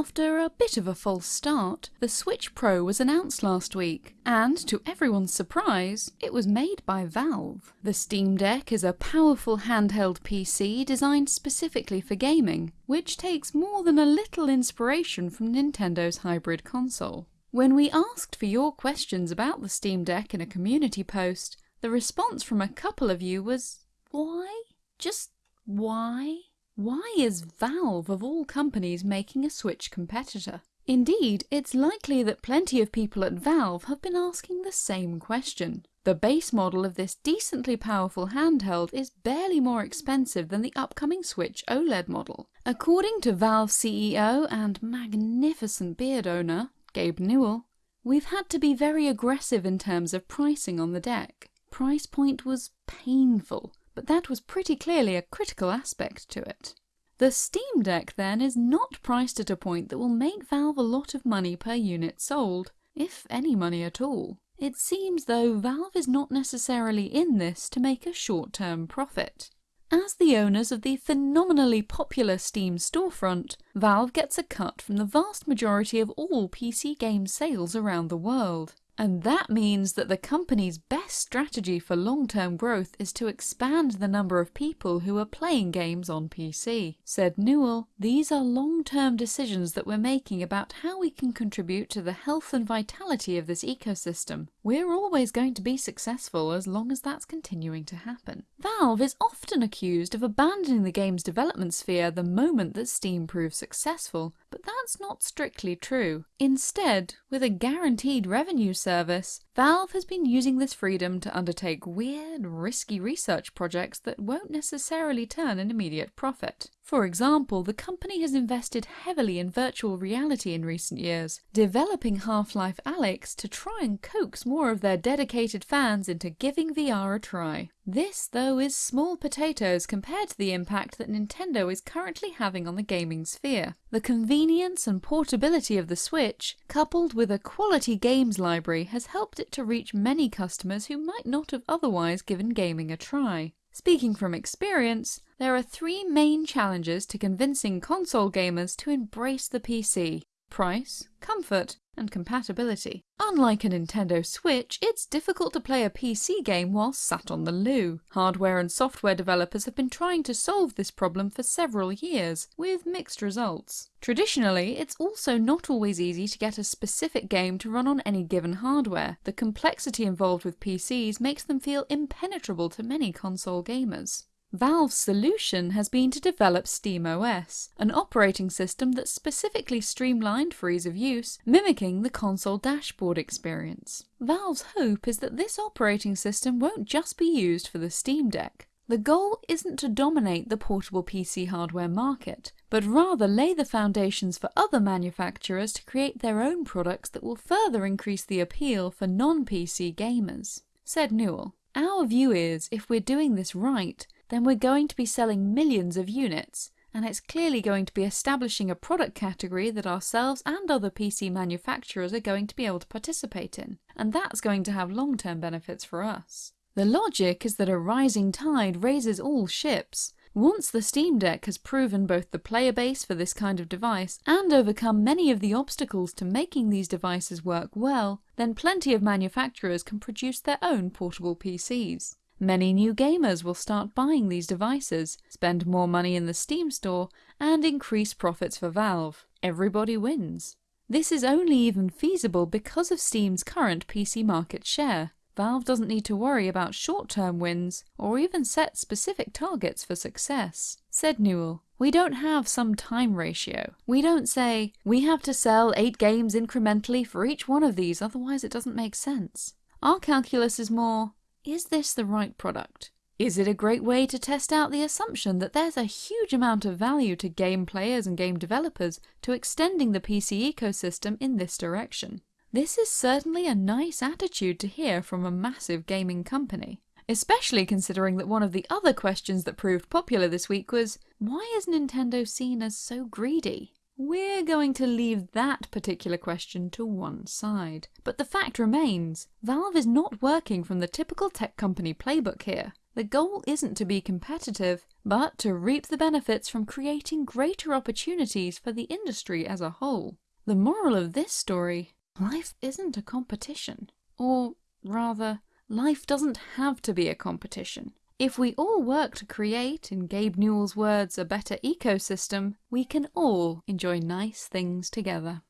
After a bit of a false start, the Switch Pro was announced last week, and to everyone's surprise, it was made by Valve. The Steam Deck is a powerful handheld PC designed specifically for gaming, which takes more than a little inspiration from Nintendo's hybrid console. When we asked for your questions about the Steam Deck in a community post, the response from a couple of you was, why? Just why? Why is Valve of all companies making a Switch competitor? Indeed, it's likely that plenty of people at Valve have been asking the same question. The base model of this decently powerful handheld is barely more expensive than the upcoming Switch OLED model. According to Valve CEO and magnificent beard owner, Gabe Newell, we've had to be very aggressive in terms of pricing on the deck. Price point was painful, but that was pretty clearly a critical aspect to it. The Steam Deck then is not priced at a point that will make Valve a lot of money per unit sold, if any money at all. It seems though Valve is not necessarily in this to make a short-term profit. As the owners of the phenomenally popular Steam storefront, Valve gets a cut from the vast majority of all PC game sales around the world. And that means that the company's best strategy for long-term growth is to expand the number of people who are playing games on PC. Said Newell, these are long-term decisions that we're making about how we can contribute to the health and vitality of this ecosystem. We're always going to be successful as long as that's continuing to happen. Valve is often accused of abandoning the game's development sphere the moment that Steam proves successful, but that's not strictly true. Instead, with a guaranteed revenue service, Valve has been using this freedom to undertake weird, risky research projects that won't necessarily turn an immediate profit. For example, the company has invested heavily in virtual reality in recent years, developing Half-Life Alyx to try and coax more of their dedicated fans into giving VR a try. This, though, is small potatoes compared to the impact that Nintendo is currently having on the gaming sphere. The convenience and portability of the Switch, coupled with a quality games library, has helped it to reach many customers who might not have otherwise given gaming a try. Speaking from experience, there are three main challenges to convincing console gamers to embrace the PC. Price, comfort, and compatibility. Unlike a Nintendo Switch, it's difficult to play a PC game while sat on the loo. Hardware and software developers have been trying to solve this problem for several years, with mixed results. Traditionally, it's also not always easy to get a specific game to run on any given hardware. The complexity involved with PCs makes them feel impenetrable to many console gamers. Valve's solution has been to develop SteamOS, an operating system that's specifically streamlined for ease of use, mimicking the console dashboard experience. Valve's hope is that this operating system won't just be used for the Steam Deck. The goal isn't to dominate the portable PC hardware market, but rather lay the foundations for other manufacturers to create their own products that will further increase the appeal for non-PC gamers. Said Newell, Our view is, if we're doing this right, then we're going to be selling millions of units, and it's clearly going to be establishing a product category that ourselves and other PC manufacturers are going to be able to participate in, and that's going to have long-term benefits for us. The logic is that a rising tide raises all ships. Once the Steam Deck has proven both the player base for this kind of device and overcome many of the obstacles to making these devices work well, then plenty of manufacturers can produce their own portable PCs. Many new gamers will start buying these devices, spend more money in the Steam store, and increase profits for Valve. Everybody wins. This is only even feasible because of Steam's current PC market share. Valve doesn't need to worry about short-term wins, or even set specific targets for success. Said Newell, we don't have some time ratio. We don't say, we have to sell 8 games incrementally for each one of these, otherwise it doesn't make sense. Our calculus is more, is this the right product? Is it a great way to test out the assumption that there's a huge amount of value to game players and game developers to extending the PC ecosystem in this direction? This is certainly a nice attitude to hear from a massive gaming company. Especially considering that one of the other questions that proved popular this week was, why is Nintendo seen as so greedy? We're going to leave that particular question to one side. But the fact remains, Valve is not working from the typical tech company playbook here. The goal isn't to be competitive, but to reap the benefits from creating greater opportunities for the industry as a whole. The moral of this story life isn't a competition. Or rather, life doesn't have to be a competition. If we all work to create, in Gabe Newell's words, a better ecosystem, we can all enjoy nice things together.